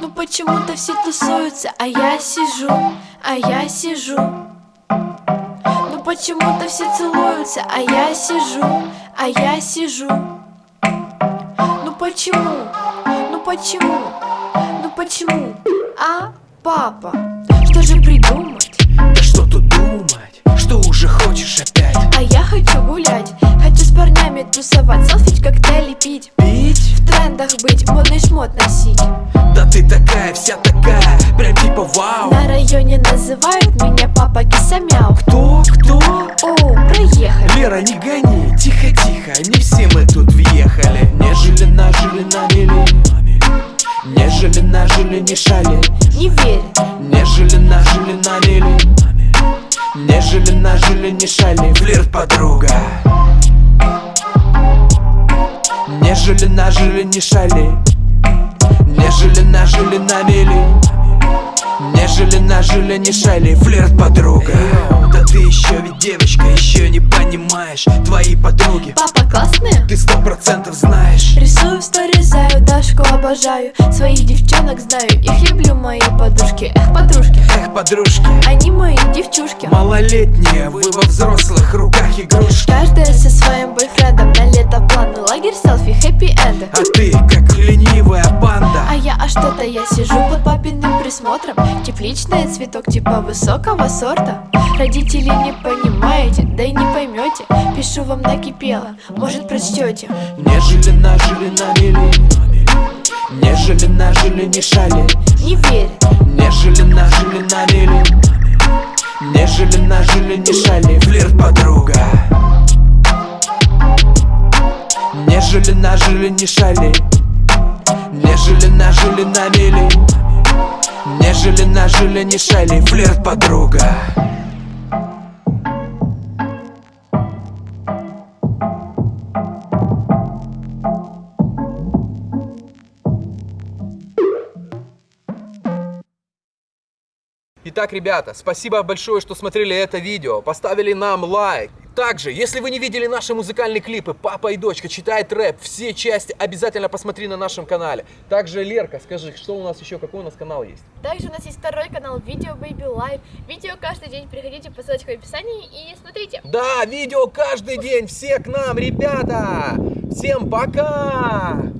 Ну почему-то все тусуются, а я сижу, а я сижу. Ну почему-то все целуются, а я сижу, а я сижу. Ну почему, ну почему, ну почему, а, папа? Тусовать, селфи коктейли пить? Пить? В трендах быть, модный шмот носить. Да ты такая, вся такая, прям типа вау. На районе называют меня папа кисамяу Кто, кто? Оу, проехали. Лера, не гони, тихо-тихо, не все мы тут въехали. Нежели нажили на мели Нежели нажили не шали. Не верь, Нежели нажили на мели Нежели нажили не шали. Флирт подруга Нежели нажили не шали. Нежели нажили на мели Нежели нажили не шали. Флирт подруга. Да ты еще ведь девочка, еще не понимаешь. Твои подруги. Папа классные? Ты сто процентов знаешь. Рисую, сторизаю, Дашку обожаю. Своих девчонок знаю, их люблю мои подружки. Эх, подружки, Эх, подружки. Они мои девчушки. Малолетние, вы во взрослых руках игрушки. Каждая со своим бойфрендом На лето А ты как ленивая панда А я, а что-то я сижу под папиным присмотром. Тепличный цветок типа высокого сорта. Родители не понимаете, да и не поймете. Пишу вам накипело, может прочтете? Нежели нажили на мели. Нежели нажили не шали. Не верь, Нежели нажили на мели. Нежели нажили не шали. Флирт подруга Нежели нажили не шали. Нежели нажили на мели Нежели нажили не шали. Флирт подруга. Итак, ребята, спасибо большое, что смотрели это видео, поставили нам лайк. Также, если вы не видели наши музыкальные клипы «Папа и дочка читает рэп», все части обязательно посмотри на нашем канале. Также, Лерка, скажи, что у нас еще, какой у нас канал есть? Также у нас есть второй канал Видео Baby Life. Видео каждый день. Переходите по ссылочке в описании и смотрите. Да, видео каждый день, все к нам, ребята! Всем пока!